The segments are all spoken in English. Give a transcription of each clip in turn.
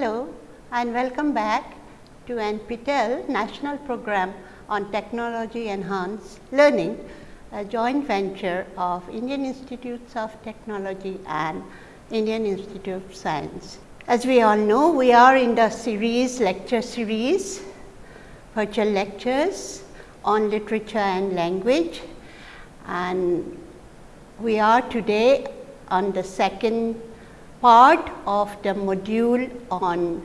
Hello and welcome back to NPTEL National Program on Technology Enhanced Learning, a joint venture of Indian Institutes of Technology and Indian Institute of Science. As we all know, we are in the series, lecture series, virtual lectures on literature and language and we are today on the second part of the module on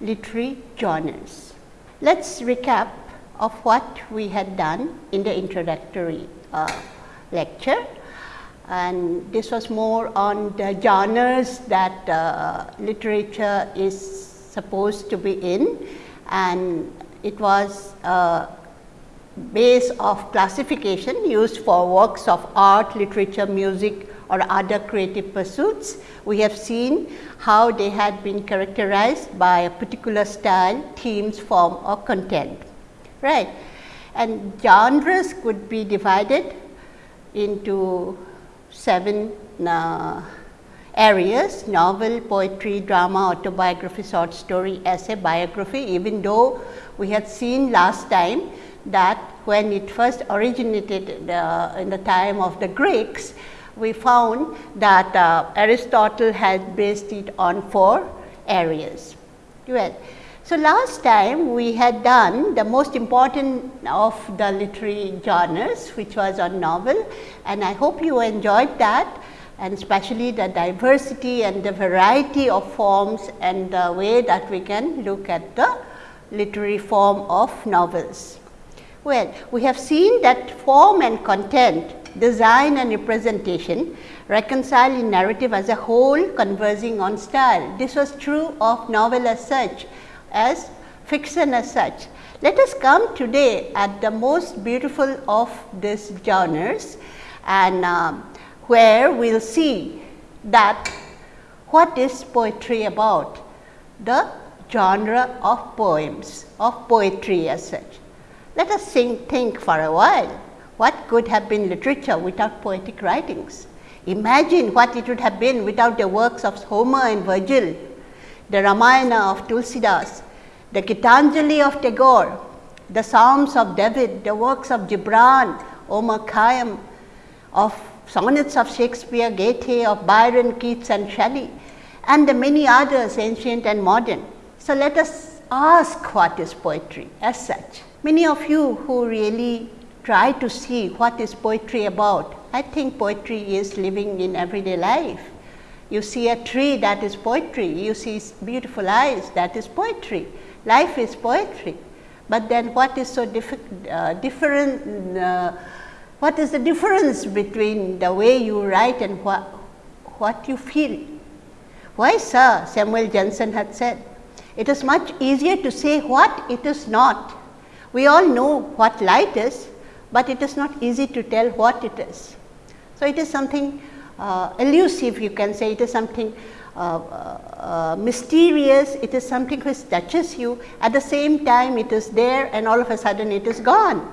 literary genres. Let us recap of what we had done in the introductory uh, lecture and this was more on the genres that uh, literature is supposed to be in and it was a base of classification used for works of art, literature, music or other creative pursuits. We have seen how they had been characterized by a particular style, themes, form or content, right. And genres could be divided into seven uh, areas novel, poetry, drama, autobiography, short story, essay, biography even though we had seen last time that when it first originated uh, in the time of the Greeks, we found that uh, Aristotle had based it on four areas. Well, so last time we had done the most important of the literary genres which was on novel and I hope you enjoyed that and especially the diversity and the variety of forms and the way that we can look at the literary form of novels. Well, we have seen that form and content, design and representation reconcile in narrative as a whole conversing on style. This was true of novel as such as fiction as such. Let us come today at the most beautiful of these genres and uh, where we will see that what is poetry about, the genre of poems, of poetry as such. Let us think, think for a while, what could have been literature without poetic writings? Imagine what it would have been without the works of Homer and Virgil, the Ramayana of Tulsidas, the Gitanjali of Tagore, the Psalms of David, the works of Gibran, Omar Khayyam, of sonnets of Shakespeare, Goethe, of Byron, Keats and Shelley and the many others ancient and modern. So, let us ask what is poetry as such. Many of you who really try to see what is poetry about, I think poetry is living in everyday life. You see a tree that is poetry, you see beautiful eyes that is poetry, life is poetry. But then what is so uh, different, uh, what is the difference between the way you write and what, what you feel? Why sir, Samuel Johnson had said, it is much easier to say what it is not. We all know what light is, but it is not easy to tell what it is. So, it is something uh, elusive you can say it is something uh, uh, mysterious, it is something which touches you at the same time it is there and all of a sudden it is gone.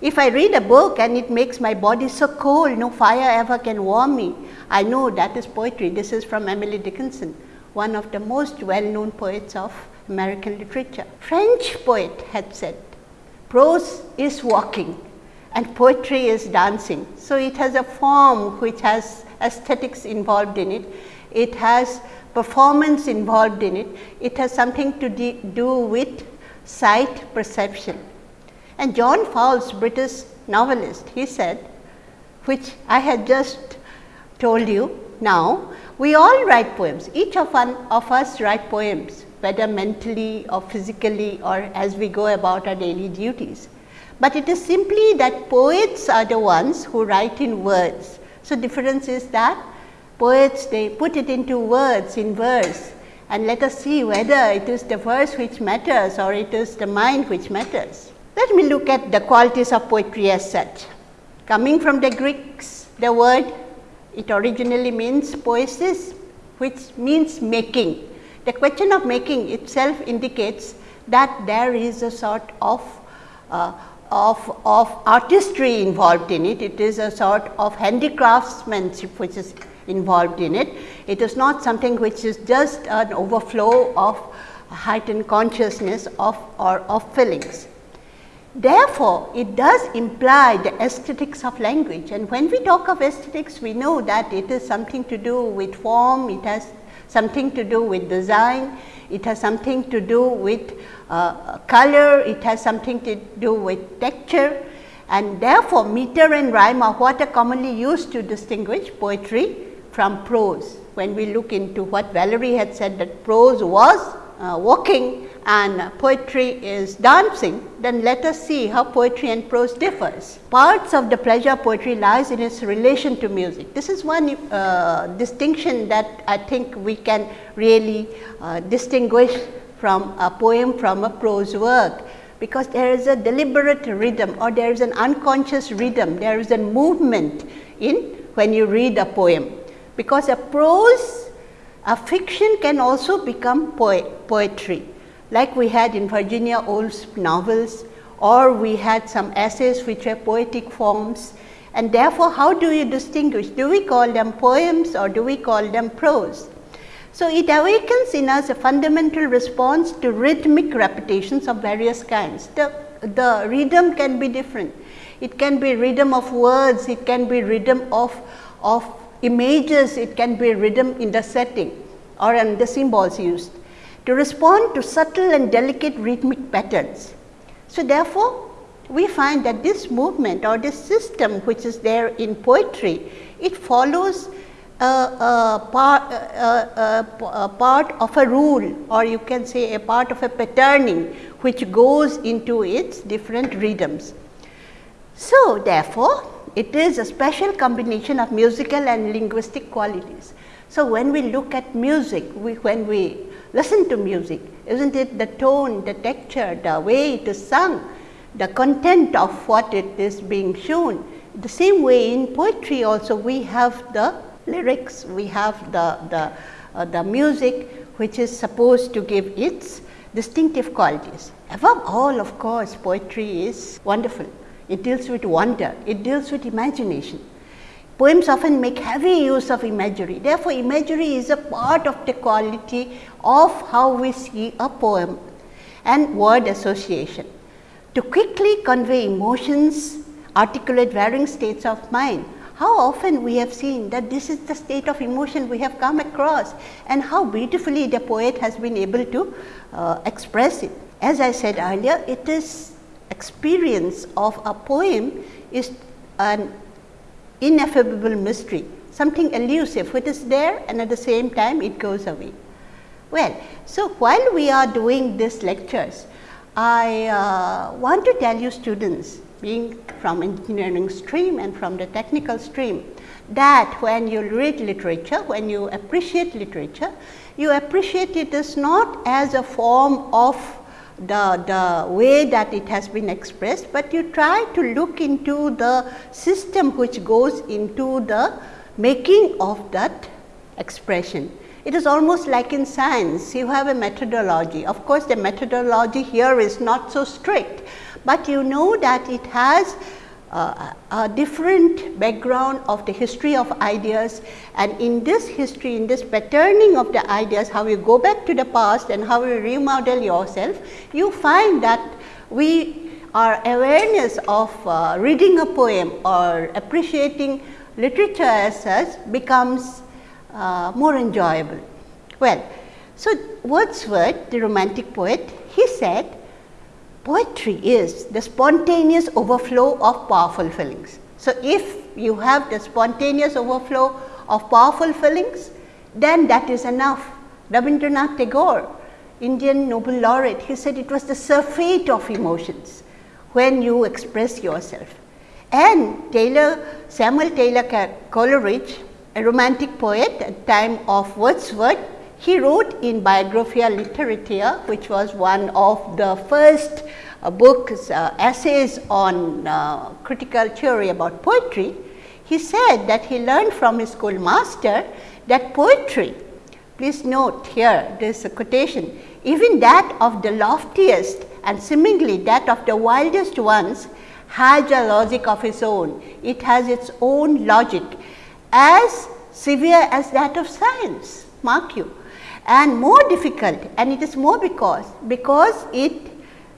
If I read a book and it makes my body so cold, no fire ever can warm me, I know that is poetry. This is from Emily Dickinson, one of the most well known poets of American literature. French poet had said, prose is walking and poetry is dancing. So, it has a form which has aesthetics involved in it, it has performance involved in it, it has something to do with sight perception. And John Fowles, British novelist, he said, which I had just told you now, we all write poems, each of, one of us write poems, whether mentally or physically or as we go about our daily duties. But it is simply that poets are the ones who write in words so, difference is that poets they put it into words in verse and let us see whether it is the verse which matters or it is the mind which matters. Let me look at the qualities of poetry as such. Coming from the Greeks, the word it originally means poesis which means making. The question of making itself indicates that there is a sort of uh, of, of artistry involved in it. It is a sort of handicraftsmanship which is involved in it. It is not something which is just an overflow of heightened consciousness of or of feelings. Therefore, it does imply the aesthetics of language and when we talk of aesthetics we know that it is something to do with form, it has something to do with design, it has something to do with uh, color, it has something to do with texture and therefore, meter and rhyme are what are commonly used to distinguish poetry from prose. When we look into what Valéry had said that prose was uh, walking and poetry is dancing, then let us see how poetry and prose differs. Parts of the pleasure poetry lies in its relation to music. This is one uh, distinction that I think we can really uh, distinguish from a poem from a prose work, because there is a deliberate rhythm or there is an unconscious rhythm, there is a movement in when you read a poem. Because a prose, a fiction can also become poetry like we had in Virginia Woolf's novels or we had some essays which were poetic forms and therefore, how do you distinguish? Do we call them poems or do we call them prose? So, it awakens in us a fundamental response to rhythmic repetitions of various kinds. The, the rhythm can be different. It can be rhythm of words, it can be rhythm of, of images, it can be rhythm in the setting or in the symbols used to respond to subtle and delicate rhythmic patterns. So, therefore, we find that this movement or this system which is there in poetry, it follows a, a, part, a, a, part of a rule or you can say a part of a patterning which goes into its different rhythms. So, therefore, it is a special combination of musical and linguistic qualities. So, when we look at music, we, when we listen to music, isn't it the tone, the texture, the way it is sung, the content of what it is being shown. The same way in poetry also we have the lyrics, we have the, the, uh, the music which is supposed to give its distinctive qualities. Above all of course, poetry is wonderful. It deals with wonder, it deals with imagination. Poems often make heavy use of imagery. Therefore, imagery is a part of the quality of how we see a poem and word association. To quickly convey emotions, articulate varying states of mind, how often we have seen that this is the state of emotion we have come across and how beautifully the poet has been able to uh, express it. As I said earlier, it is experience of a poem is an ineffable mystery, something elusive which is there and at the same time it goes away. Well, so while we are doing these lectures, I uh, want to tell you students being from engineering stream and from the technical stream that when you read literature, when you appreciate literature, you appreciate it as not as a form of the, the way that it has been expressed, but you try to look into the system which goes into the making of that expression. It is almost like in science, you have a methodology. Of course, the methodology here is not so strict, but you know that it has uh, a different background of the history of ideas and in this history, in this patterning of the ideas, how you go back to the past and how you remodel yourself, you find that we our awareness of uh, reading a poem or appreciating literature as such becomes uh, more enjoyable. Well, so Wordsworth, the romantic poet, he said Poetry is the spontaneous overflow of powerful feelings. So, if you have the spontaneous overflow of powerful feelings, then that is enough. Rabindranath Tagore, Indian Nobel laureate, he said it was the surfeit of emotions when you express yourself. And Taylor, Samuel Taylor Coleridge, a romantic poet at time of Wordsworth, he wrote in Biographia Literaria, which was one of the first uh, books, uh, essays on uh, critical theory about poetry. He said that he learned from his schoolmaster that poetry, please note here this quotation, even that of the loftiest and seemingly that of the wildest ones has a logic of its own. It has its own logic as severe as that of science, mark you, and more difficult and it is more because, because it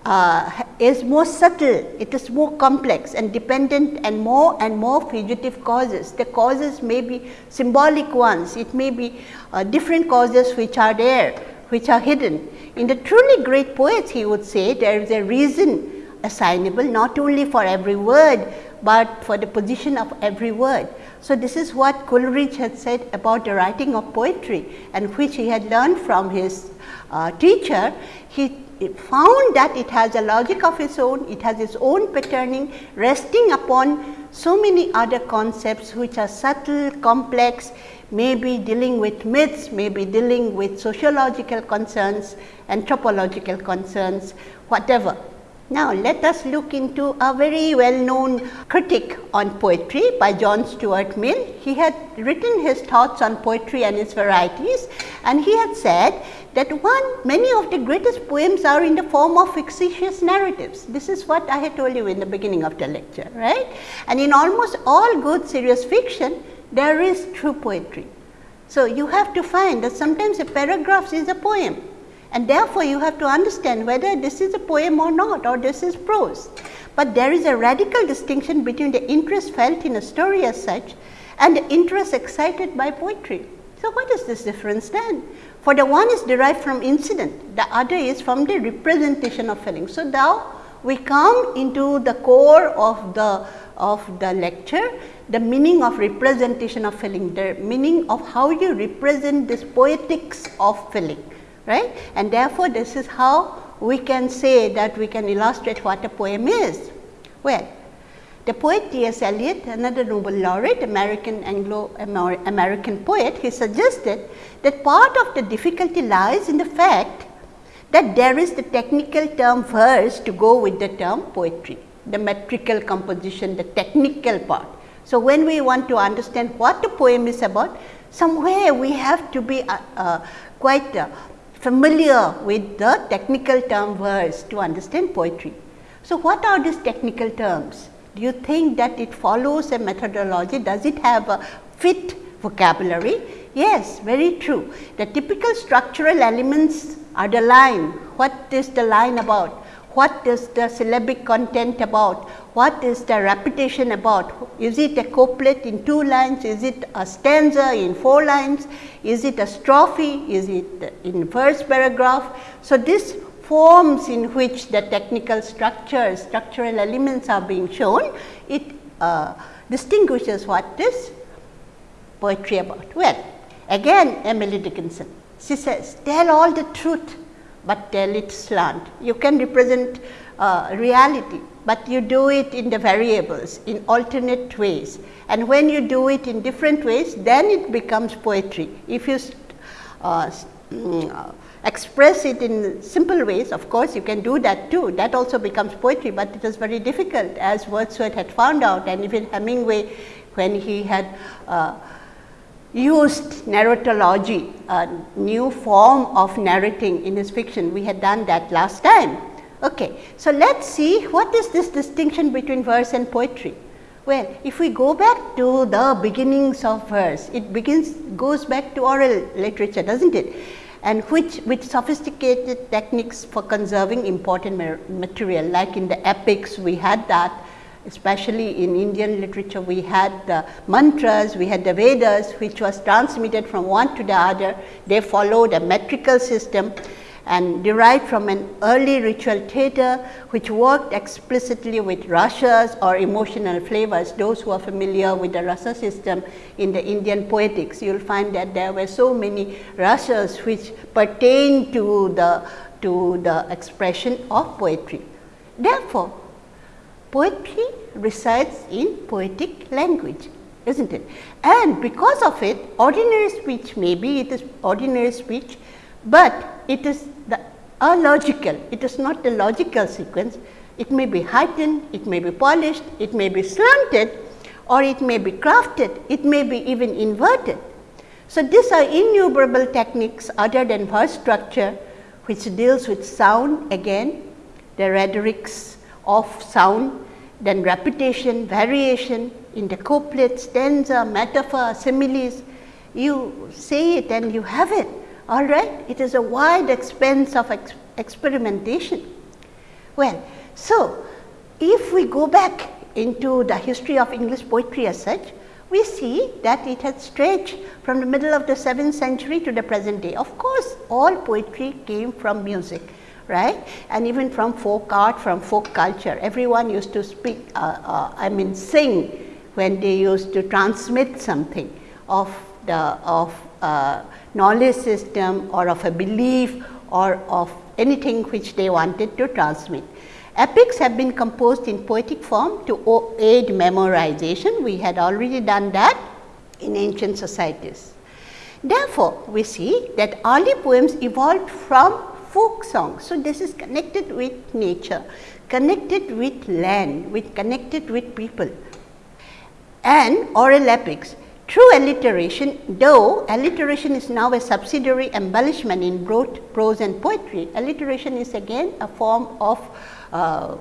uh, is more subtle, it is more complex and dependent and more and more fugitive causes. The causes may be symbolic ones, it may be uh, different causes which are there, which are hidden. In the truly great poets he would say there is a reason assignable not only for every word, but for the position of every word. So, this is what Coleridge had said about the writing of poetry and which he had learned from his uh, teacher. He found that it has a logic of its own, it has its own patterning resting upon so many other concepts which are subtle, complex, maybe dealing with myths, maybe dealing with sociological concerns, anthropological concerns, whatever. Now, let us look into a very well known critic on poetry by John Stuart Mill. He had written his thoughts on poetry and its varieties and he had said that one many of the greatest poems are in the form of fictitious narratives. This is what I had told you in the beginning of the lecture, right. And in almost all good serious fiction, there is true poetry. So, you have to find that sometimes a paragraph is a poem and therefore, you have to understand whether this is a poem or not or this is prose. But there is a radical distinction between the interest felt in a story as such and the interest excited by poetry. So, what is this difference then? For the one is derived from incident, the other is from the representation of feeling. So, now we come into the core of the of the lecture, the meaning of representation of feeling, the meaning of how you represent this poetics of feeling right. And therefore, this is how we can say that we can illustrate what a poem is. Well, the poet T. S. Eliot, another Nobel laureate, American Anglo American poet, he suggested that part of the difficulty lies in the fact that there is the technical term verse to go with the term poetry, the metrical composition, the technical part. So, when we want to understand what the poem is about, somewhere we have to be uh, uh, quite uh, familiar with the technical term verse to understand poetry. So, what are these technical terms? Do you think that it follows a methodology? Does it have a fit vocabulary? Yes, very true. The typical structural elements are the line. What is the line about? what is the syllabic content about, what is the repetition about, is it a couplet in two lines, is it a stanza in four lines, is it a strophe, is it in first paragraph. So, this forms in which the technical structures, structural elements are being shown, it uh, distinguishes what is poetry about. Well, again Emily Dickinson, she says, tell all the truth but tell it slant. You can represent uh, reality, but you do it in the variables in alternate ways and when you do it in different ways then it becomes poetry. If you uh, mm, express it in simple ways of course, you can do that too that also becomes poetry, but it is very difficult as Wordsworth had found out and even Hemingway when he had uh, used narratology, a new form of narrating in his fiction. We had done that last time. Okay. So, let us see what is this distinction between verse and poetry. Well, if we go back to the beginnings of verse, it begins goes back to oral literature, does not it? And which with sophisticated techniques for conserving important material like in the epics we had that especially in Indian literature we had the mantras, we had the Vedas which was transmitted from one to the other. They followed a metrical system and derived from an early ritual theatre which worked explicitly with rasas or emotional flavors. Those who are familiar with the rasa system in the Indian poetics, you will find that there were so many rasas which pertain to the, to the expression of poetry. Therefore, poetry resides in poetic language is not it and because of it ordinary speech maybe it is ordinary speech, but it is logical it is not a logical sequence. It may be heightened it may be polished it may be slanted or it may be crafted it may be even inverted. So, these are innumerable techniques other than verse structure which deals with sound again the rhetorics of sound then repetition, variation in the couplet, stanza, metaphor, similes. You say it and you have it, all right. It is a wide expense of ex experimentation. Well, so if we go back into the history of English poetry as such, we see that it has stretched from the middle of the 7th century to the present day. Of course, all poetry came from music, right, and even from folk art, from folk culture. Everyone used to speak, uh, uh, I mean sing when they used to transmit something of the of uh, knowledge system or of a belief or of anything which they wanted to transmit. Epics have been composed in poetic form to aid memorization. We had already done that in ancient societies. Therefore, we see that early poems evolved from folk songs. So, this is connected with nature, connected with land, with connected with people and oral epics. True alliteration, though alliteration is now a subsidiary embellishment in both prose and poetry, alliteration is again a form of uh,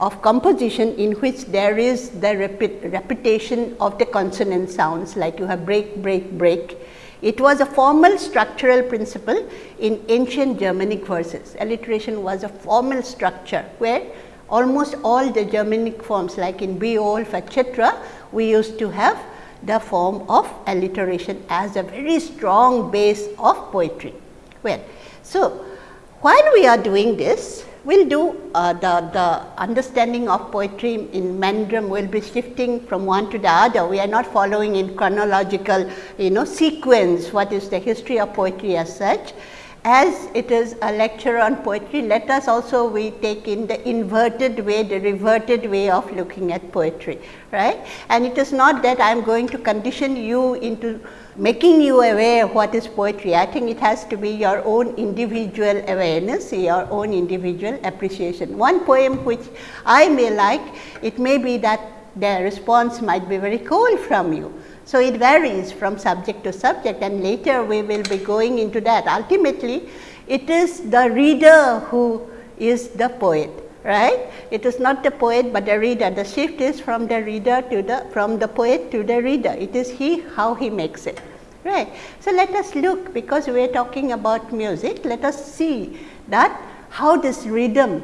of composition in which there is the repeat, repetition of the consonant sounds like you have break, break, break. It was a formal structural principle in ancient Germanic verses. Alliteration was a formal structure where almost all the Germanic forms like in Beowulf etc., we used to have the form of alliteration as a very strong base of poetry. Well, so while we are doing this, we will do uh, the, the understanding of poetry in Mandram will be shifting from one to the other. We are not following in chronological you know sequence what is the history of poetry as such. As it is a lecture on poetry, let us also we take in the inverted way, the reverted way of looking at poetry, right. And it is not that I am going to condition you into making you aware of what is poetry. I think it has to be your own individual awareness, your own individual appreciation. One poem which I may like, it may be that the response might be very cold from you. So, it varies from subject to subject and later we will be going into that. Ultimately, it is the reader who is the poet, right. It is not the poet, but the reader. The shift is from the reader to the, from the poet to the reader. It is he how he makes it, right. So, let us look because we are talking about music, let us see that how this rhythm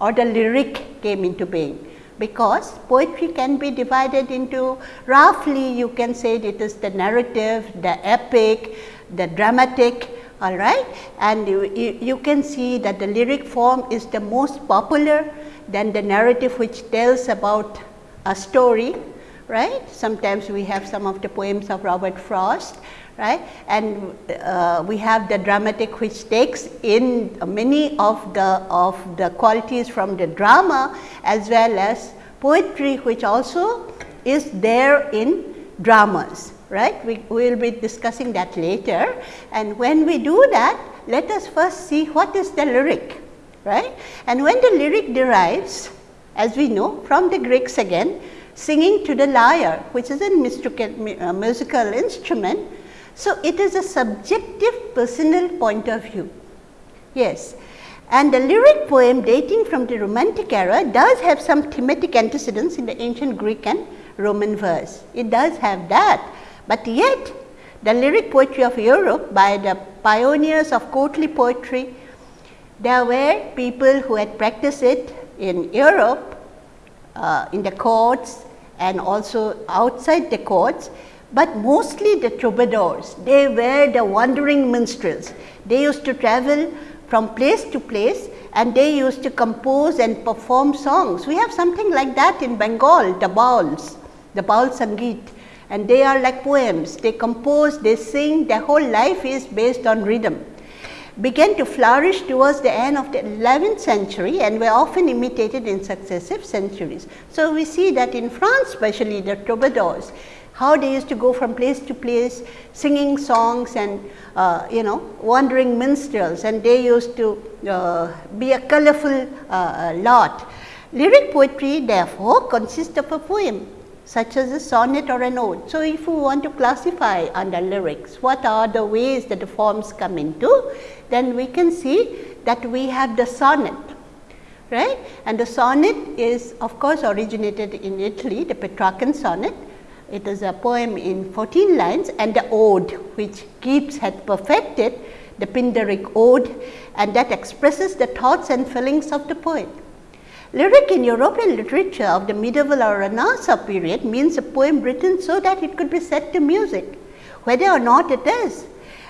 or the lyric came into being because poetry can be divided into roughly you can say it is the narrative, the epic, the dramatic all right and you, you, you, can see that the lyric form is the most popular than the narrative which tells about a story right. Sometimes we have some of the poems of Robert Frost right? And uh, we have the dramatic which takes in many of the of the qualities from the drama as well as poetry which also is there in dramas right? We will be discussing that later. And when we do that let us first see what is the lyric right? And when the lyric derives as we know from the Greeks again singing to the lyre which is a uh, musical instrument so, it is a subjective personal point of view. Yes. And the lyric poem dating from the romantic era does have some thematic antecedents in the ancient Greek and Roman verse. It does have that, but yet the lyric poetry of Europe by the pioneers of courtly poetry, there were people who had practiced it in Europe, uh, in the courts and also outside the courts but mostly the troubadours. They were the wandering minstrels. They used to travel from place to place and they used to compose and perform songs. We have something like that in Bengal, the Bauls, the baul sangeet and they are like poems. They compose, they sing, their whole life is based on rhythm. Began to flourish towards the end of the 11th century and were often imitated in successive centuries. So, we see that in France especially the troubadours, how they used to go from place to place singing songs and uh, you know wandering minstrels and they used to uh, be a colorful uh, lot. Lyric poetry therefore consists of a poem such as a sonnet or an ode. So, if we want to classify under lyrics what are the ways that the forms come into then we can see that we have the sonnet right and the sonnet is of course originated in Italy the Petrarchan sonnet it is a poem in 14 lines and the ode which Keats had perfected the Pindaric ode and that expresses the thoughts and feelings of the poet. Lyric in European literature of the medieval or Renaissance period means a poem written so that it could be set to music, whether or not it is.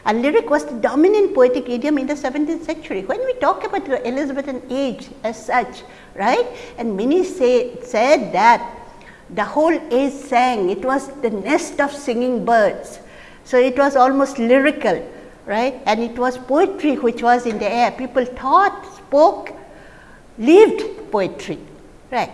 And lyric was the dominant poetic idiom in the 17th century. When we talk about the Elizabethan age as such, right, and many say, said that the whole age sang, it was the nest of singing birds. So, it was almost lyrical, right, and it was poetry which was in the air. People thought, spoke, lived poetry, right.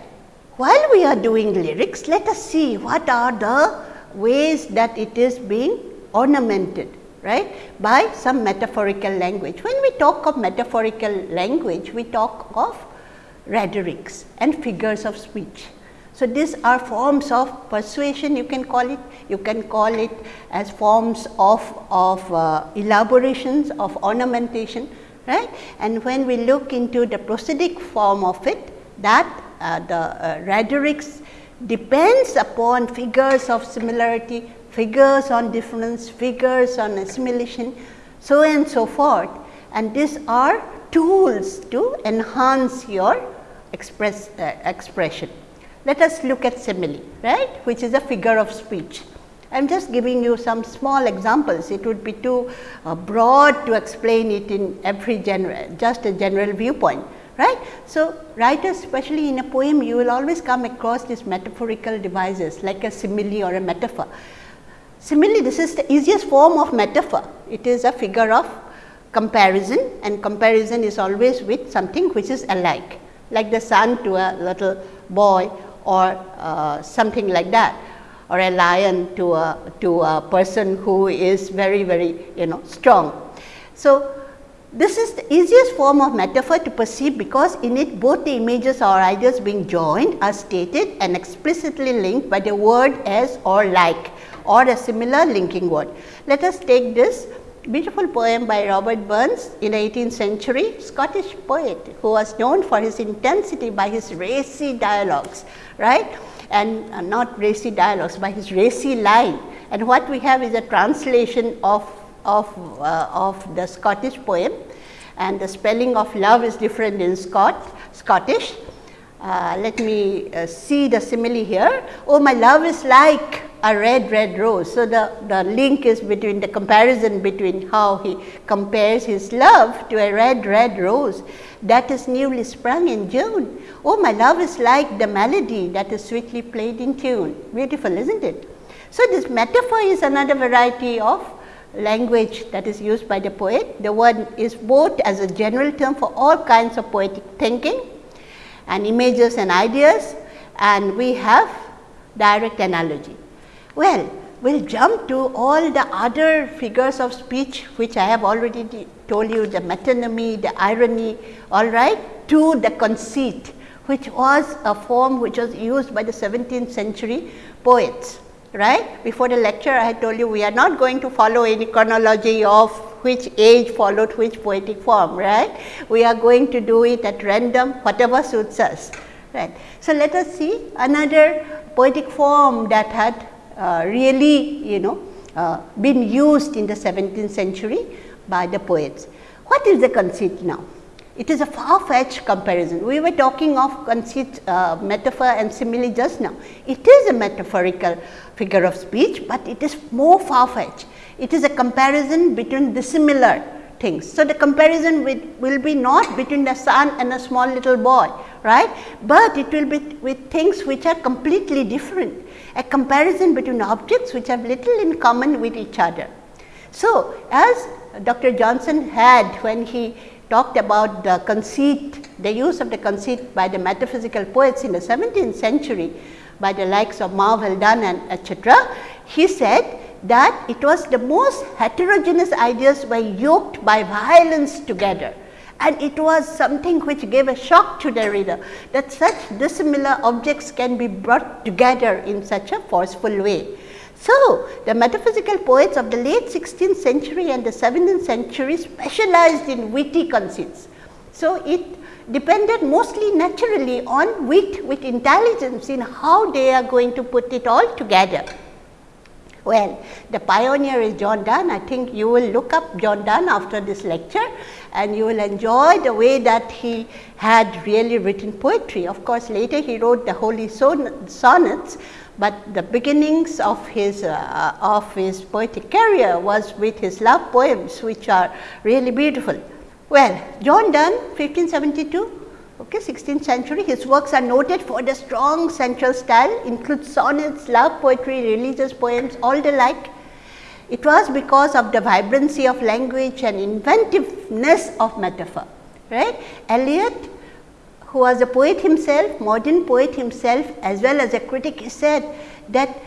While we are doing lyrics, let us see what are the ways that it is being ornamented right by some metaphorical language. When we talk of metaphorical language, we talk of rhetorics and figures of speech. So, these are forms of persuasion you can call it, you can call it as forms of, of uh, elaborations of ornamentation right. And when we look into the prosodic form of it that uh, the uh, rhetorics depends upon figures of similarity, figures on difference, figures on assimilation, so and so forth. And these are tools to enhance your express uh, expression. Let us look at simile, right, which is a figure of speech. I am just giving you some small examples. It would be too uh, broad to explain it in every general, just a general viewpoint, right. So, writers especially in a poem, you will always come across these metaphorical devices like a simile or a metaphor. Simile, this is the easiest form of metaphor. It is a figure of comparison and comparison is always with something which is alike, like the son to a little boy or uh, something like that or a lion to a, to a person who is very, very you know strong. So, this is the easiest form of metaphor to perceive because in it both the images or ideas being joined are stated and explicitly linked by the word as or like or a similar linking word. Let us take this beautiful poem by Robert Burns in the 18th century Scottish poet who was known for his intensity by his racy dialogues, right, and uh, not racy dialogues by his racy line. And what we have is a translation of, of, uh, of the Scottish poem and the spelling of love is different in Scott, Scottish. Uh, let me uh, see the simile here. Oh, my love is like a red, red rose. So, the, the link is between the comparison between how he compares his love to a red, red rose that is newly sprung in June. Oh, my love is like the melody that is sweetly played in tune. Beautiful, isn't it? So, this metaphor is another variety of language that is used by the poet. The word is both as a general term for all kinds of poetic thinking and images and ideas and we have direct analogy. Well, we will jump to all the other figures of speech which I have already told you the metonymy, the irony all right to the conceit which was a form which was used by the 17th century poets right. Before the lecture I had told you we are not going to follow any chronology of which age followed which poetic form right. We are going to do it at random whatever suits us right. So, let us see another poetic form that had really you know uh, been used in the 17th century by the poets. What is the conceit now? It is a far fetched comparison. We were talking of conceit, uh, metaphor and simile just now. It is a metaphorical figure of speech, but it is more far fetched. It is a comparison between dissimilar things. So, the comparison with, will be not between the son and a small little boy, right, but it will be with things which are completely different a comparison between objects which have little in common with each other. So, as Dr. Johnson had when he talked about the conceit, the use of the conceit by the metaphysical poets in the 17th century by the likes of Marvell Donne and etc., he said that it was the most heterogeneous ideas were yoked by violence together and it was something which gave a shock to the reader that such dissimilar objects can be brought together in such a forceful way. So, the metaphysical poets of the late 16th century and the 17th century specialized in witty conceits. So, it depended mostly naturally on wit with intelligence in how they are going to put it all together. Well, the pioneer is John Donne. I think you will look up John Donne after this lecture and you will enjoy the way that he had really written poetry. Of course, later he wrote the holy sonnets, but the beginnings of his uh, of his poetic career was with his love poems which are really beautiful. Well, John Donne 1572 okay, 16th century. His works are noted for the strong central style, includes sonnets, love poetry, religious poems, all the like. It was because of the vibrancy of language and inventiveness of metaphor, right. Eliot, who was a poet himself, modern poet himself as well as a critic, said that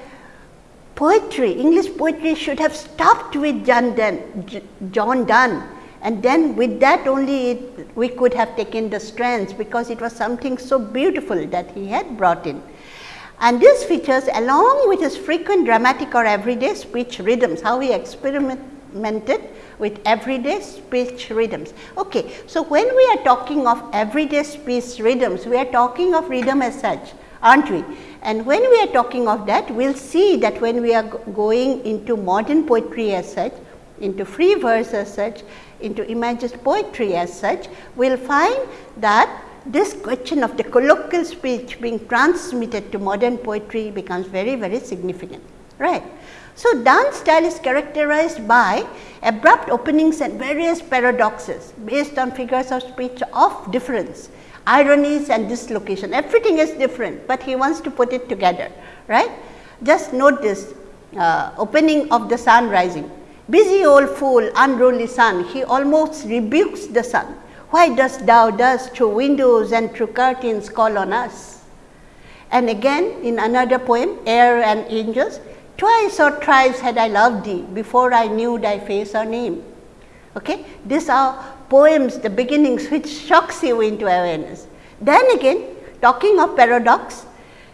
poetry, English poetry should have stopped with John Donne, John Donne and then with that only it, we could have taken the strands because it was something so beautiful that he had brought in. And these features along with his frequent dramatic or everyday speech rhythms, how he experimented with everyday speech rhythms. Okay. So, when we are talking of everyday speech rhythms, we are talking of rhythm as such aren't we? And when we are talking of that, we will see that when we are going into modern poetry as such, into free verse as such, into imagist poetry as such, we will find that this question of the colloquial speech being transmitted to modern poetry becomes very, very significant, right. So, Donne's style is characterized by abrupt openings and various paradoxes based on figures of speech of difference, ironies and dislocation, everything is different, but he wants to put it together, right. Just note this uh, opening of the sun rising, Busy old fool, unruly sun, he almost rebukes the sun. Why dost thou thus through windows and through curtains call on us? And again in another poem, Air and Angels, twice or thrice had I loved thee before I knew thy face or name. Okay? These are poems, the beginnings which shocks you into awareness. Then again, talking of paradox,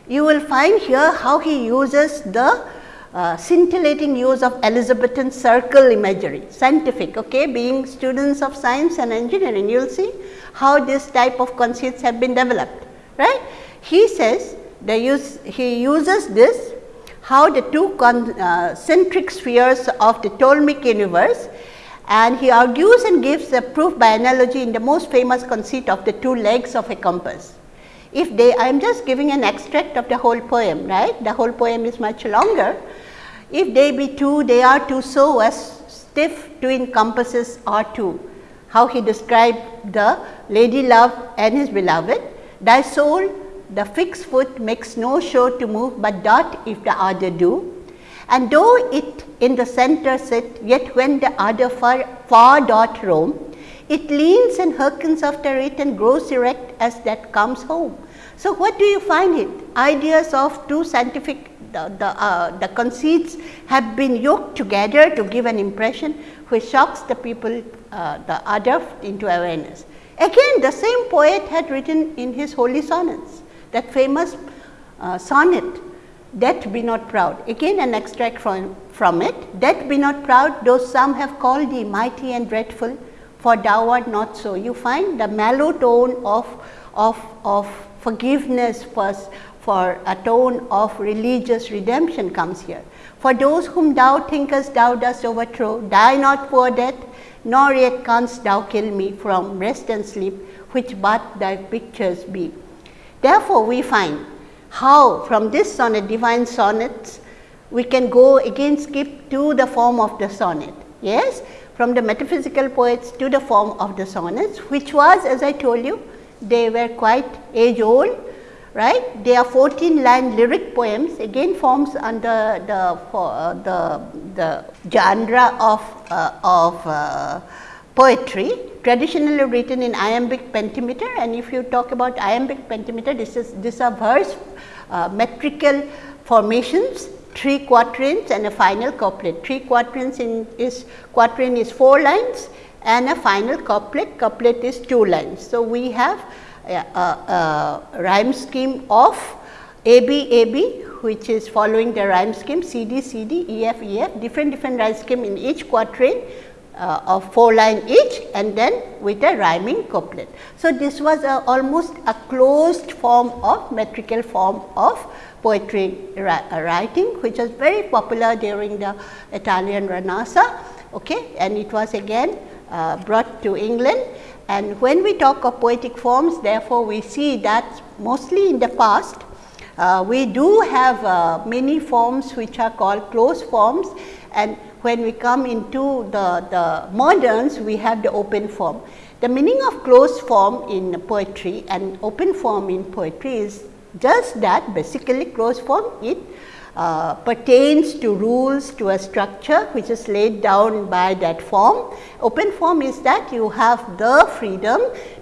you will find here how he uses the uh, scintillating use of Elizabethan circle imagery, scientific, okay, being students of science and engineering, you will see how this type of conceits have been developed, right. He says the use, he uses this how the two concentric uh, spheres of the Ptolemaic universe and he argues and gives a proof by analogy in the most famous conceit of the two legs of a compass. If they, I am just giving an extract of the whole poem, right, the whole poem is much longer, if they be two, they are two so as stiff twin compasses are two. How he described the lady love and his beloved. Thy soul, the fixed foot makes no show to move, but doth if the other do. And though it in the center sit, yet when the other far, far doth roam, it leans and hearkens after it and grows erect as that comes home. So, what do you find it? Ideas of two scientific the, the, uh, the conceits have been yoked together to give an impression which shocks the people, uh, the other into awareness. Again the same poet had written in his holy sonnets that famous uh, sonnet Death be not proud again an extract from, from it Death be not proud though some have called thee mighty and dreadful for thou art not so. You find the mellow tone of, of, of forgiveness first for a tone of religious redemption comes here. For those whom thou thinkest thou dost overthrow, die not for death, nor yet canst thou kill me from rest and sleep, which but thy pictures be. Therefore, we find how from this sonnet, divine sonnets, we can go again skip to the form of the sonnet. Yes, from the metaphysical poets to the form of the sonnets, which was as I told you, they were quite age old right. There are 14 line lyric poems again forms under the uh, the, the genre of, uh, of uh, poetry traditionally written in iambic pentameter and if you talk about iambic pentameter this is this are verse uh, metrical formations three quatrains and a final couplet. Three quatrains in is quatrain is 4 lines and a final couplet, couplet is 2 lines. So, we have rhyme scheme of AB AB which is following the rhyme scheme CD CD EF EF different different rhyme scheme in each quatrain uh, of 4 line each and then with a rhyming couplet. So, this was a, almost a closed form of metrical form of poetry writing which was very popular during the Italian Renaissance okay, and it was again uh, brought to England. And when we talk of poetic forms therefore, we see that mostly in the past uh, we do have uh, many forms which are called closed forms and when we come into the, the moderns we have the open form. The meaning of closed form in poetry and open form in poetry is just that basically closed form it uh, pertains to rules to a structure which is laid down by that form. Open form is that you have the freedom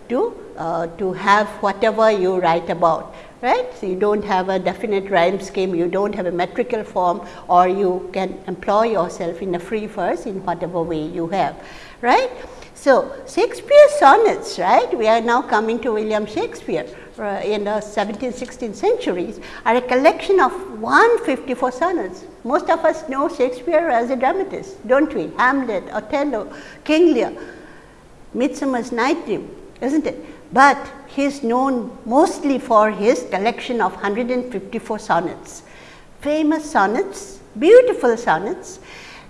to, uh, to have whatever you write about right. So, you do not have a definite rhyme scheme, you do not have a metrical form or you can employ yourself in a free verse in whatever way you have right. So, Shakespeare sonnets right, we are now coming to William Shakespeare Uh, in the 17th, 16th centuries are a collection of 154 sonnets. Most of us know Shakespeare as a dramatist, do not we? Hamlet, Othello, King Lear, Midsummer's Night Dream, is not it? But he is known mostly for his collection of 154 sonnets. Famous sonnets, beautiful sonnets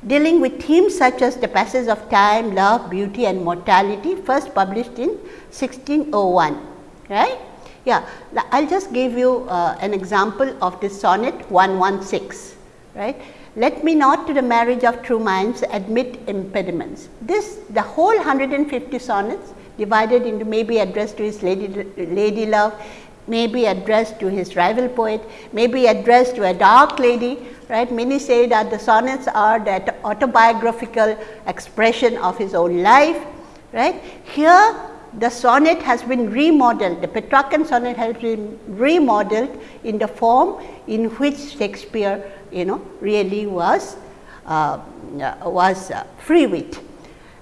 dealing with themes such as the passage of time, love, beauty and mortality first published in 1601, right. Yeah, I will just give you uh, an example of this sonnet 116, right. Let me not to the marriage of true minds admit impediments. This the whole 150 sonnets divided into maybe addressed to his lady, lady love, maybe addressed to his rival poet, maybe addressed to a dark lady, right. Many say that the sonnets are that autobiographical expression of his own life, right. Here the sonnet has been remodeled, the Petrarchan sonnet has been remodeled in the form in which Shakespeare you know really was uh, was uh, free wit.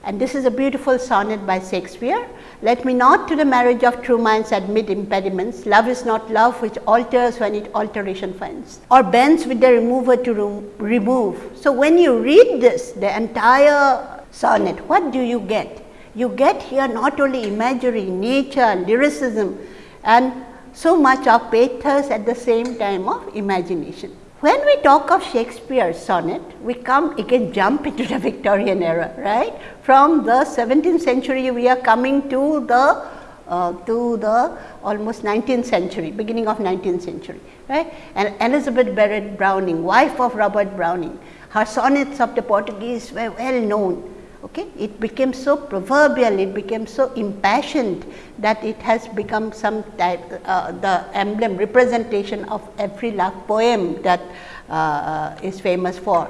And this is a beautiful sonnet by Shakespeare. Let me not to the marriage of true minds admit impediments. Love is not love which alters when it alteration finds or bends with the remover to remove. So, when you read this the entire sonnet, what do you get? You get here not only imagery, nature, lyricism and so much of pathos at the same time of imagination. When we talk of Shakespeare's sonnet, we come again jump into the Victorian era, right. From the 17th century, we are coming to the uh, to the almost 19th century, beginning of 19th century, right. And Elizabeth Barrett Browning, wife of Robert Browning, her sonnets of the Portuguese were well known Okay. It became so proverbial, it became so impassioned that it has become some type uh, the emblem representation of every love poem that uh, is famous for.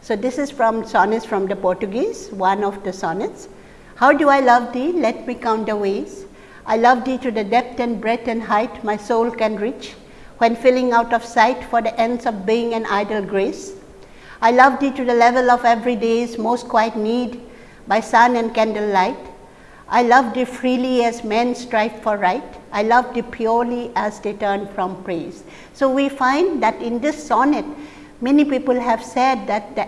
So, this is from sonnets from the Portuguese, one of the sonnets. How do I love thee? Let me count the ways. I love thee to the depth and breadth and height my soul can reach, when filling out of sight for the ends of being an idle grace. I love thee to the level of every day's most quiet need by sun and candlelight. I love thee freely as men strive for right. I love thee purely as they turn from praise. So, we find that in this sonnet, many people have said that the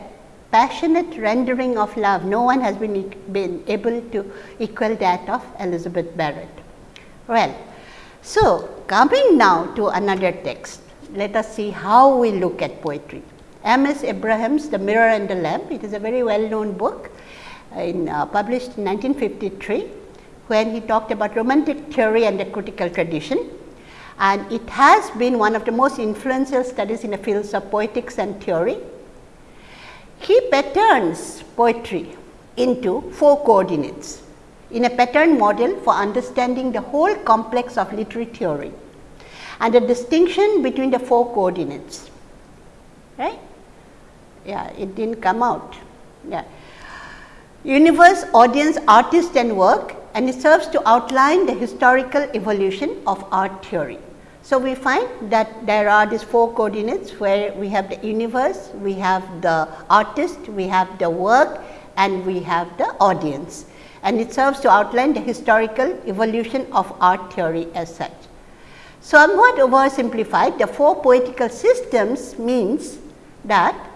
passionate rendering of love, no one has been, been able to equal that of Elizabeth Barrett. Well, so coming now to another text, let us see how we look at poetry. M. S. Abraham's The Mirror and the Lamp. It is a very well known book in, uh, published in 1953, when he talked about romantic theory and the critical tradition. And it has been one of the most influential studies in the fields of poetics and theory. He patterns poetry into four coordinates in a pattern model for understanding the whole complex of literary theory and the distinction between the four coordinates right yeah, it did not come out. Yeah. Universe, audience, artist and work and it serves to outline the historical evolution of art theory. So, we find that there are these four coordinates where we have the universe, we have the artist, we have the work and we have the audience and it serves to outline the historical evolution of art theory as such. So, somewhat oversimplified, the four poetical systems means that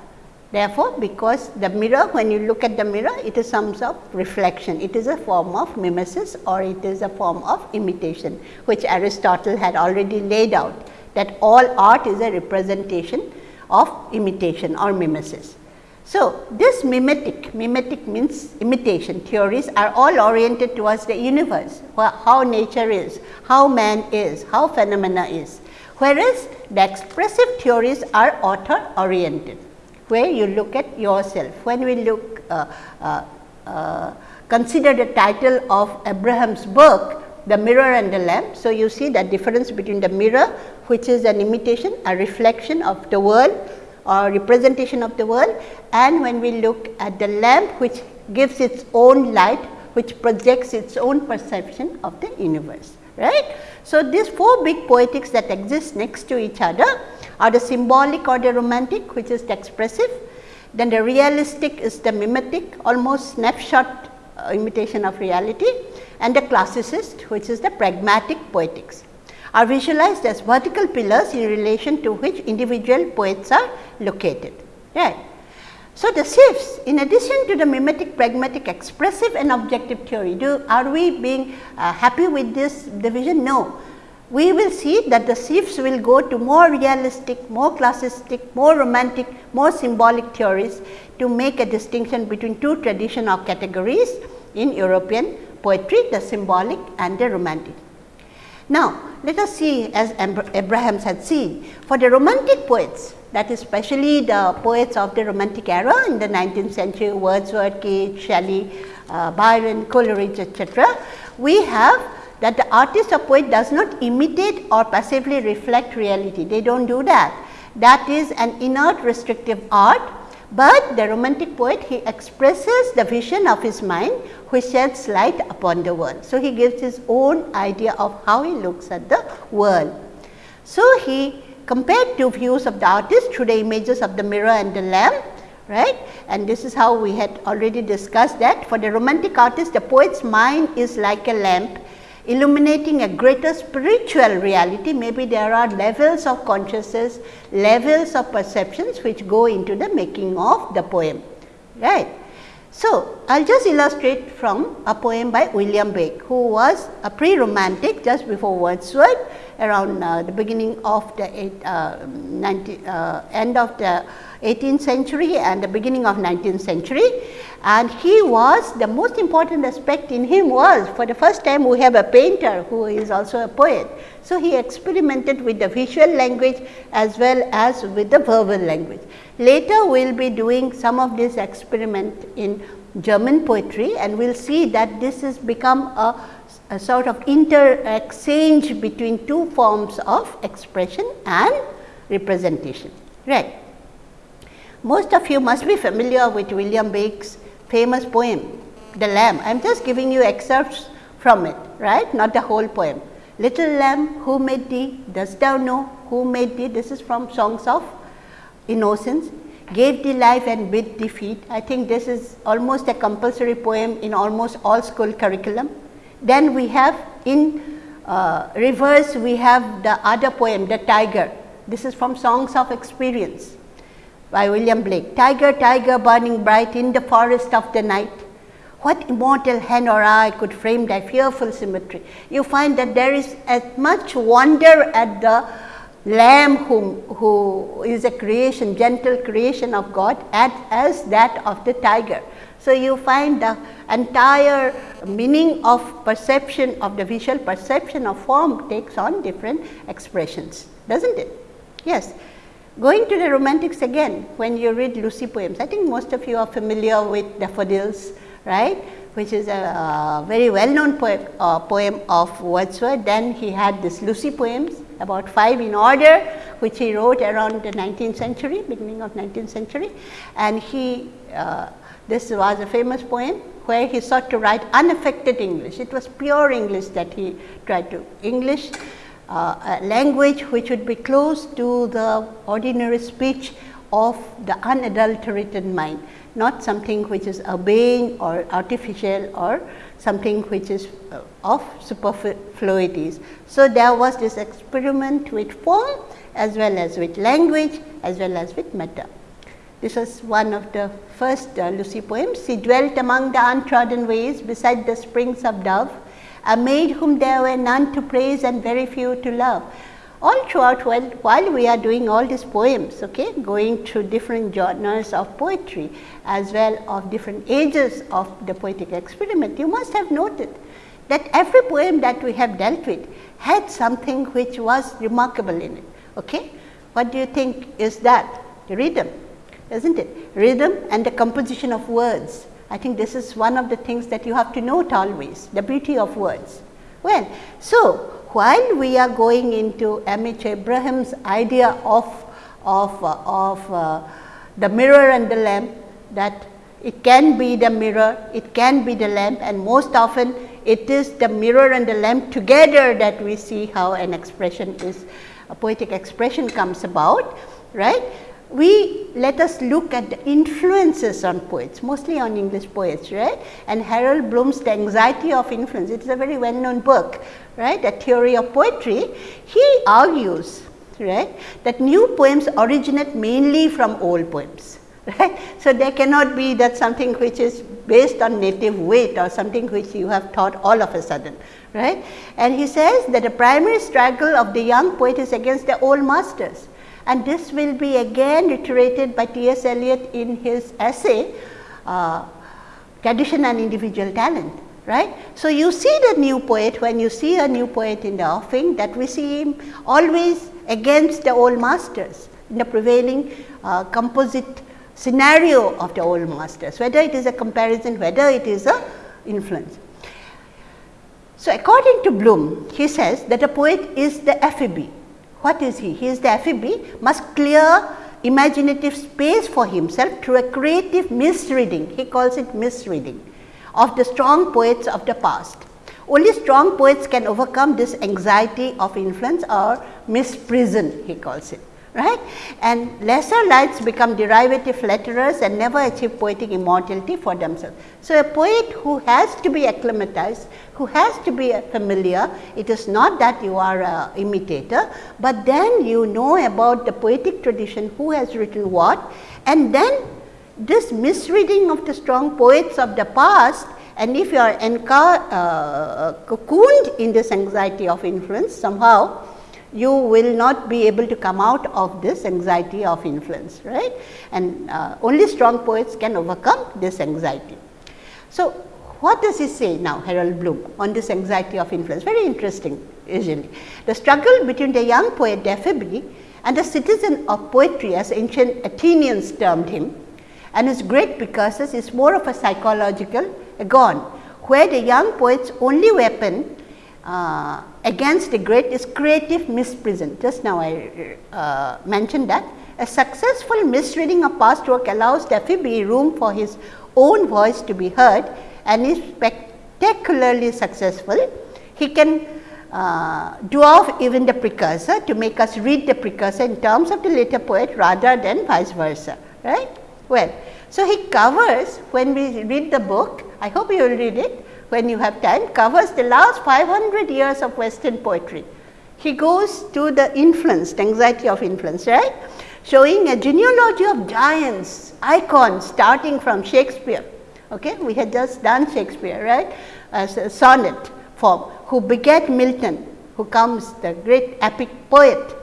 Therefore, because the mirror when you look at the mirror it is some sort of reflection, it is a form of mimesis or it is a form of imitation which Aristotle had already laid out that all art is a representation of imitation or mimesis. So, this mimetic, mimetic means imitation. Theories are all oriented towards the universe, how nature is, how man is, how phenomena is, whereas the expressive theories are author oriented, where you look at yourself. When we look uh, uh, uh, consider the title of Abraham's book, the mirror and the lamp. So, you see the difference between the mirror which is an imitation, a reflection of the world or representation of the world and when we look at the lamp which gives its own light which projects its own perception of the universe right. So, these four big poetics that exist next to each other are the symbolic or the romantic which is the expressive, then the realistic is the mimetic almost snapshot uh, imitation of reality and the classicist which is the pragmatic poetics are visualized as vertical pillars in relation to which individual poets are located. Right. So, the shifts in addition to the mimetic, pragmatic, expressive and objective theory, do are we being uh, happy with this division? No. We will see that the shifts will go to more realistic, more classistic, more romantic, more symbolic theories to make a distinction between two traditional categories in European poetry, the symbolic and the romantic. Now, let us see as Abrahams had seen for the romantic poets that is especially the poets of the romantic era in the 19th century Wordsworth, Keats, Shelley, uh, Byron, Coleridge etc. We have that the artist or poet does not imitate or passively reflect reality, they do not do that. That is an inert restrictive art, but the romantic poet he expresses the vision of his mind which sheds light upon the world. So, he gives his own idea of how he looks at the world. So, he compared two views of the artist through the images of the mirror and the lamp right and this is how we had already discussed that for the romantic artist the poet's mind is like a lamp illuminating a greater spiritual reality. Maybe there are levels of consciousness levels of perceptions which go into the making of the poem right? So, I will just illustrate from a poem by William Blake, who was a pre-romantic just before Wordsworth around uh, the beginning of the eight, uh, 19, uh, end of the 18th century and the beginning of 19th century. And he was the most important aspect in him was for the first time we have a painter who is also a poet. So, he experimented with the visual language as well as with the verbal language. Later we will be doing some of this experiment in German poetry and we will see that this has become a, a sort of inter exchange between two forms of expression and representation. Right. Most of you must be familiar with William Blake's famous poem, The Lamb. I am just giving you excerpts from it, right, not the whole poem. Little lamb, who made thee? Dost thou know who made thee? This is from Songs of Innocence. Gave thee life and bid thee feed. I think this is almost a compulsory poem in almost all school curriculum. Then we have in uh, reverse, we have the other poem, The Tiger. This is from Songs of Experience by William Blake. Tiger, tiger burning bright in the forest of the night what immortal hand or eye could frame thy fearful symmetry? You find that there is as much wonder at the lamb whom, who is a creation, gentle creation of God as, as that of the tiger. So, you find the entire meaning of perception of the visual perception of form takes on different expressions, does not it? Yes. Going to the romantics again, when you read Lucy poems, I think most of you are familiar with daffodils, right, which is a uh, very well known poem, uh, poem of Wordsworth. Then he had this Lucy poems, about 5 in order, which he wrote around the 19th century, beginning of 19th century. And he, uh, this was a famous poem where he sought to write unaffected English. It was pure English that he tried to English, uh, language which would be close to the ordinary speech of the unadulterated mind not something which is urbane or artificial or something which is uh, of superfluities. So, there was this experiment with form as well as with language as well as with matter. This was one of the first uh, Lucy poems. She dwelt among the untrodden ways beside the springs of Dove, a maid whom there were none to praise and very few to love. All throughout while, while we are doing all these poems, okay, going through different genres of poetry as well of different ages of the poetic experiment, you must have noted that every poem that we have dealt with had something which was remarkable in it. Okay? What do you think is that? Rhythm, isn't it? Rhythm and the composition of words. I think this is one of the things that you have to note always, the beauty of words. Well, so while we are going into M. H. Abraham's idea of, of, uh, of uh, the mirror and the lamp, that it can be the mirror, it can be the lamp and most often it is the mirror and the lamp together that we see how an expression is, a poetic expression comes about, right we let us look at the influences on poets, mostly on English poets, right? And Harold Bloom's The Anxiety of Influence, it is a very well known book, right? A theory of poetry. He argues, right, that new poems originate mainly from old poems. Right? So, there cannot be that something which is based on native wit or something which you have taught all of a sudden. Right? And he says that the primary struggle of the young poet is against the old masters and this will be again reiterated by T. S. Eliot in his essay uh, Tradition and Individual Talent. Right. So, you see the new poet when you see a new poet in the offing that we see him always against the old masters in the prevailing uh, composite scenario of the old masters, whether it is a comparison, whether it is a influence. So, according to Bloom, he says that a poet is the ephebe what is he? He is the ephebe must clear imaginative space for himself through a creative misreading, he calls it misreading of the strong poets of the past. Only strong poets can overcome this anxiety of influence or misprision, he calls it right and lesser lights become derivative letterers and never achieve poetic immortality for themselves. So, a poet who has to be acclimatized, who has to be familiar, it is not that you are a imitator, but then you know about the poetic tradition, who has written what and then this misreading of the strong poets of the past and if you are uh, cocooned in this anxiety of influence somehow you will not be able to come out of this anxiety of influence, right. And uh, only strong poets can overcome this anxiety. So, what does he say now Harold Bloom on this anxiety of influence? Very interesting usually. The struggle between the young poet the ephebe and the citizen of poetry as ancient Athenians termed him and his great precursors is more of a psychological agon, where the young poet's only weapon uh, against the great is creative misprision. Just now I uh, mentioned that. A successful misreading of past work allows the ephebe room for his own voice to be heard and is spectacularly successful. He can uh, do off even the precursor to make us read the precursor in terms of the later poet rather than vice versa, right. Well, so he covers when we read the book, I hope you will read it, when you have time covers the last 500 years of western poetry. He goes to the influence, the anxiety of influence, right, showing a genealogy of giants, icons starting from Shakespeare. Okay? We had just done Shakespeare, right, as a sonnet form, who begat Milton, who comes the great epic poet,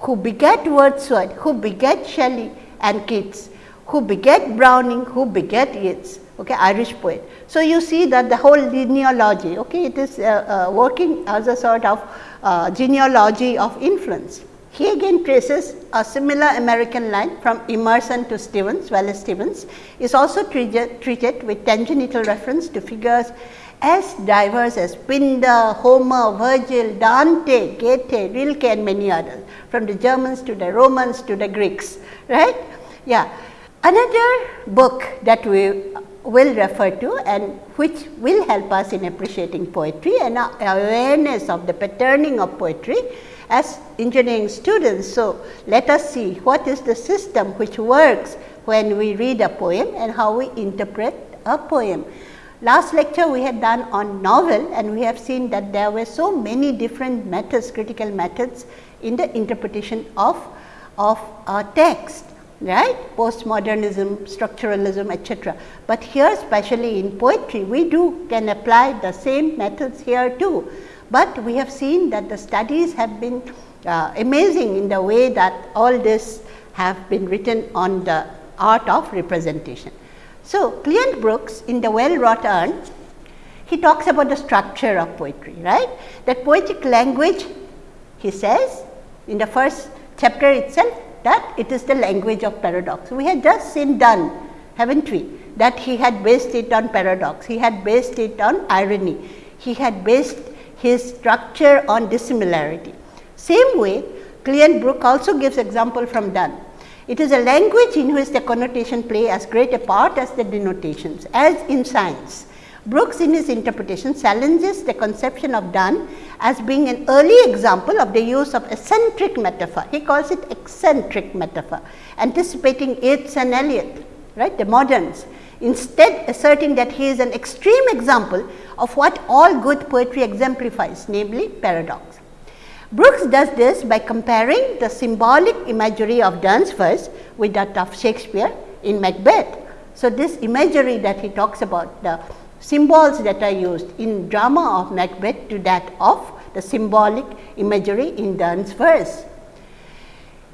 who begat Wordsworth, who begat Shelley and Keats, who begat Browning, who begat Yeats, okay, Irish poet. So, you see that the whole genealogy, okay, it is uh, uh, working as a sort of uh, genealogy of influence. He again traces a similar American line from Emerson to Stevens, Wallace Stevens is also treated, treated with tangential reference to figures as diverse as Pindar, Homer, Virgil, Dante, Goethe, Rilke and many others from the Germans to the Romans to the Greeks, right. Yeah. Another book that we will refer to and which will help us in appreciating poetry and awareness of the patterning of poetry as engineering students. So, let us see what is the system which works when we read a poem and how we interpret a poem. Last lecture we had done on novel and we have seen that there were so many different methods, critical methods in the interpretation of, of a text. Right postmodernism, structuralism etc. But here especially in poetry we do can apply the same methods here too, but we have seen that the studies have been uh, amazing in the way that all this have been written on the art of representation. So, Cleanth Brooks in the well wrought urn he talks about the structure of poetry right that poetic language he says in the first chapter itself that it is the language of paradox. We had just seen done have not we that he had based it on paradox, he had based it on irony, he had based his structure on dissimilarity. Same way Cleanth Brook also gives example from Donne. It is a language in which the connotation play as great a part as the denotations as in science. Brooks in his interpretation challenges the conception of Donne as being an early example of the use of eccentric metaphor. He calls it eccentric metaphor, anticipating Yeats and Eliot, right, the moderns, instead asserting that he is an extreme example of what all good poetry exemplifies, namely paradox. Brooks does this by comparing the symbolic imagery of verse with that of Shakespeare in Macbeth. So, this imagery that he talks about, the symbols that are used in drama of Macbeth to that of the symbolic imagery in Donne's verse.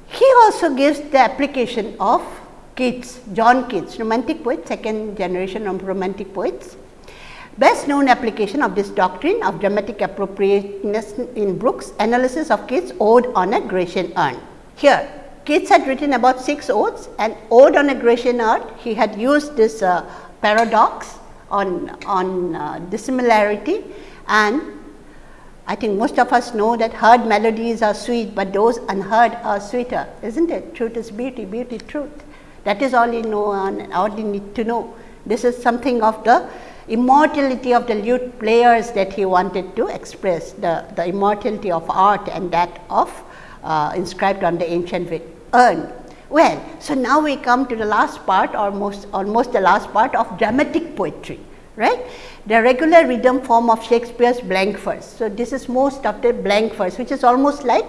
He also gives the application of Keats, John Keats, romantic poet, second generation of romantic poets. Best known application of this doctrine of dramatic appropriateness in Brooks analysis of Keats' Ode on a Grecian urn. Here, Keats had written about six odes and Ode on a Grecian urn, he had used this uh, paradox on, on uh, dissimilarity and I think most of us know that heard melodies are sweet, but those unheard are sweeter, is not it? Truth is beauty, beauty truth. That is all you know and all you need to know. This is something of the immortality of the lute players that he wanted to express, the, the immortality of art and that of uh, inscribed on the ancient urn. Well, so now we come to the last part almost almost the last part of dramatic poetry, right. The regular rhythm form of Shakespeare's blank verse. So, this is most of the blank verse which is almost like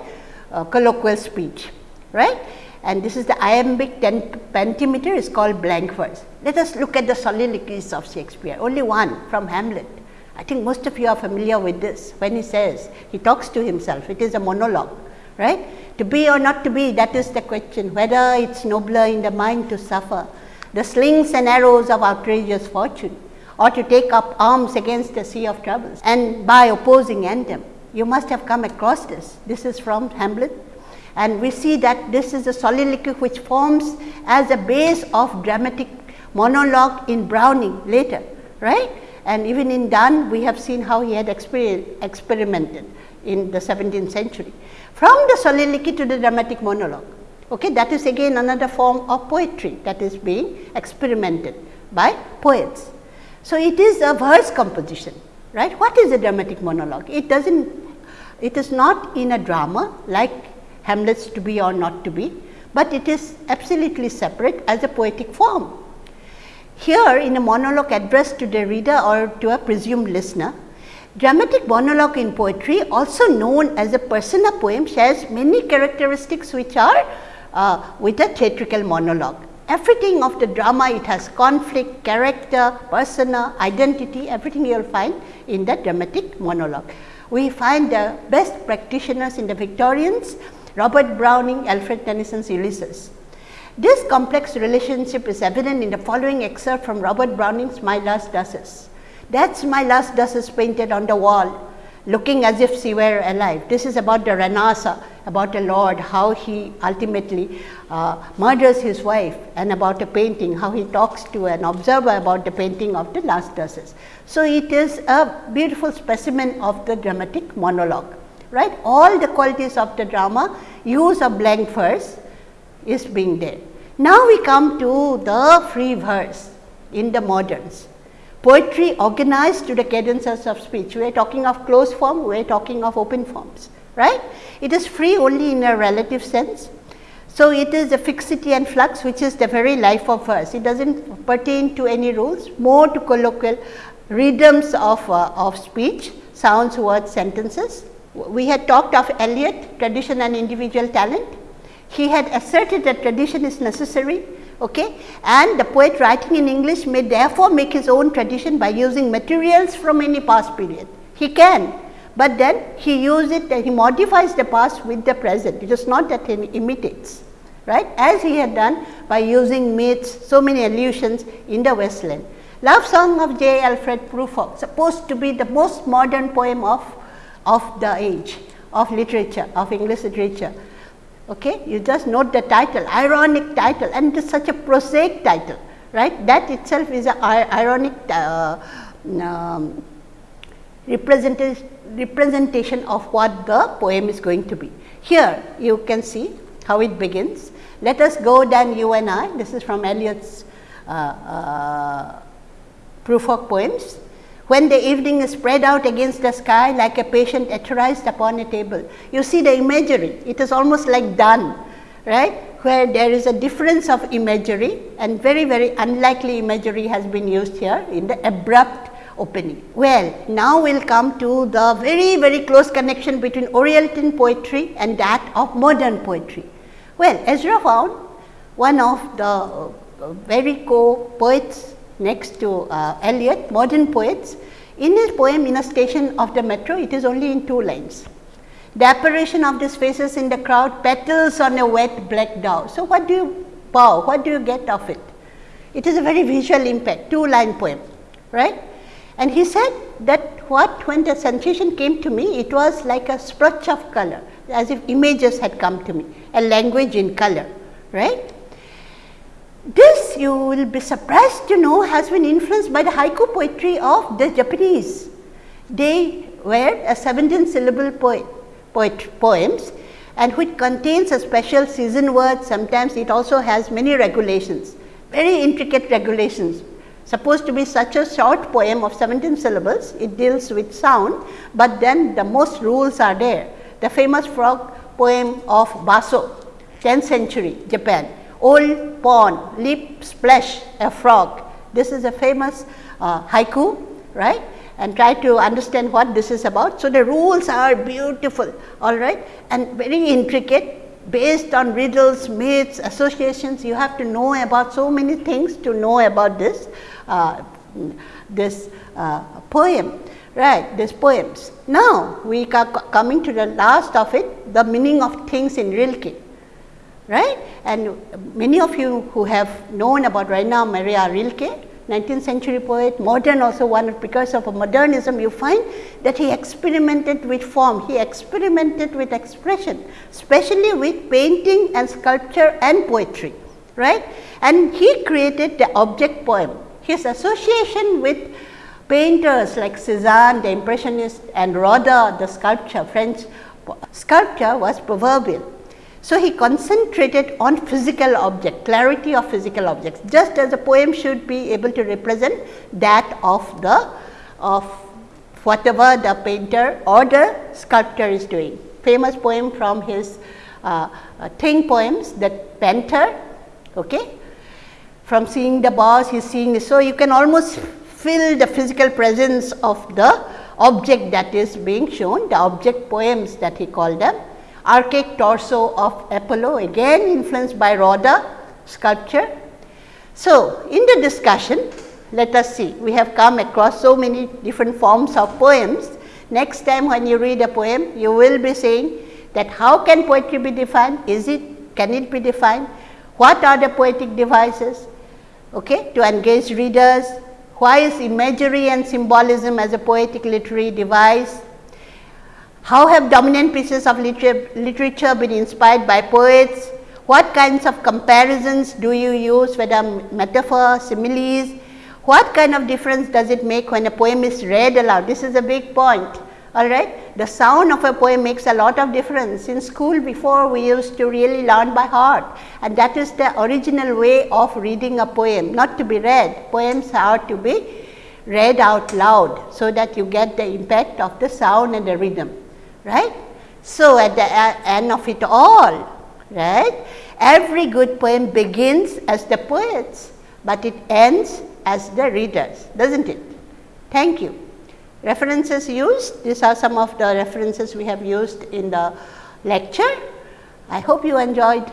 uh, colloquial speech, right. And this is the iambic pentameter is called blank verse. Let us look at the soliloquies of Shakespeare, only one from Hamlet. I think most of you are familiar with this when he says, he talks to himself, it is a monologue, right. To be or not to be that is the question whether it is nobler in the mind to suffer the slings and arrows of outrageous fortune or to take up arms against the sea of troubles and by opposing anthem. You must have come across this. This is from Hamlet and we see that this is a soliloquy which forms as a base of dramatic monologue in Browning later, right. And even in Donne we have seen how he had experimented in the 17th century. From the soliloquy to the dramatic monologue, okay, that is again another form of poetry that is being experimented by poets. So, it is a verse composition, right. What is a dramatic monologue? It does not, it is not in a drama like Hamlet's to be or not to be, but it is absolutely separate as a poetic form. Here in a monologue addressed to the reader or to a presumed listener, Dramatic monologue in poetry also known as a persona poem shares many characteristics which are uh, with a theatrical monologue. Everything of the drama it has conflict, character, persona, identity everything you will find in the dramatic monologue. We find the best practitioners in the Victorians Robert Browning, Alfred Tennyson's Ulysses. This complex relationship is evident in the following excerpt from Robert Browning's My Last Duchess. That's my last Duchess painted on the wall looking as if she were alive. This is about the Ranasa, about the lord, how he ultimately uh, murders his wife and about a painting, how he talks to an observer about the painting of the last Duchess. So, it is a beautiful specimen of the dramatic monologue, right. All the qualities of the drama, use of blank verse is being there. Now, we come to the free verse in the moderns poetry organized to the cadences of speech. We are talking of closed form, we are talking of open forms, right. It is free only in a relative sense. So, it is a fixity and flux which is the very life of verse. It does not pertain to any rules, more to colloquial rhythms of, uh, of speech, sounds, words, sentences. We had talked of Eliot, tradition and individual talent. he had asserted that tradition is necessary okay, and the poet writing in English may therefore make his own tradition by using materials from any past period. He can, but then he uses it he modifies the past with the present. It is not that he imitates, right, as he had done by using myths, so many allusions in the Waste Land. Love Song of J. Alfred Prufrock, supposed to be the most modern poem of, of the age of literature, of English literature. Okay? You just note the title, ironic title and it is such a prosaic title, right. That itself is an ironic uh, um, representation, representation of what the poem is going to be. Here you can see how it begins. Let us go then you and I, this is from Eliot's uh, uh, Prufrock poems. When the evening is spread out against the sky like a patient etherized upon a table. You see the imagery, it is almost like Donne, right, where there is a difference of imagery and very, very unlikely imagery has been used here in the abrupt opening. Well, now we will come to the very, very close connection between Oriental poetry and that of modern poetry. Well, Ezra Pound, one of the uh, very co-poets next to uh, Eliot, modern poets. In his poem In a Station of the Metro, it is only in two lines. The apparition of these faces in the crowd petals on a wet black dow. So, what do you bow? What do you get of it? It is a very visual impact, two line poem, right. And he said that what when the sensation came to me, it was like a splotch of color, as if images had come to me, a language in color, right. This you will be surprised to know has been influenced by the haiku poetry of the Japanese. They were a 17 syllable poet, poet poems and which contains a special season word sometimes it also has many regulations, very intricate regulations. Supposed to be such a short poem of 17 syllables, it deals with sound, but then the most rules are there. The famous frog poem of Basho, 10th century Japan old pond, lip splash a frog. This is a famous uh, haiku, right? And try to understand what this is about. So, the rules are beautiful, all right, and very intricate based on riddles, myths, associations. You have to know about so many things to know about this, uh, this uh, poem, right, these poems. Now, we are coming to the last of it, the meaning of things in Rilke right. And many of you who have known about Rainer Maria Rilke, 19th century poet, modern also one because of modernism you find that he experimented with form, he experimented with expression, especially with painting and sculpture and poetry, right. And he created the object poem. His association with painters like Cezanne, the impressionist and Rodin, the sculpture, French sculpture was proverbial. So, he concentrated on physical object, clarity of physical objects, just as a poem should be able to represent that of the of whatever the painter or the sculptor is doing. Famous poem from his uh, uh, thing poems, that painter, okay. From seeing the boss, he is seeing. So, you can almost feel the physical presence of the object that is being shown, the object poems that he called them archaic torso of Apollo again influenced by Rodin sculpture. So, in the discussion let us see we have come across so many different forms of poems. Next time when you read a poem you will be saying that how can poetry be defined, is it, can it be defined, what are the poetic devices okay, to engage readers, why is imagery and symbolism as a poetic literary device, how have dominant pieces of literature, literature been inspired by poets? What kinds of comparisons do you use whether metaphor, similes? What kind of difference does it make when a poem is read aloud? This is a big point all right. The sound of a poem makes a lot of difference. In school before we used to really learn by heart and that is the original way of reading a poem, not to be read. Poems are to be read out loud, so that you get the impact of the sound and the rhythm right. So, at the end of it all, right, every good poem begins as the poets, but it ends as the readers, does not it? Thank you. References used, these are some of the references we have used in the lecture. I hope you enjoyed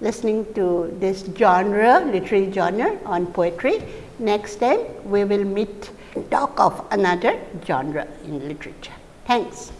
listening to this genre, literary genre on poetry. Next time we will meet talk of another genre in literature. Thanks.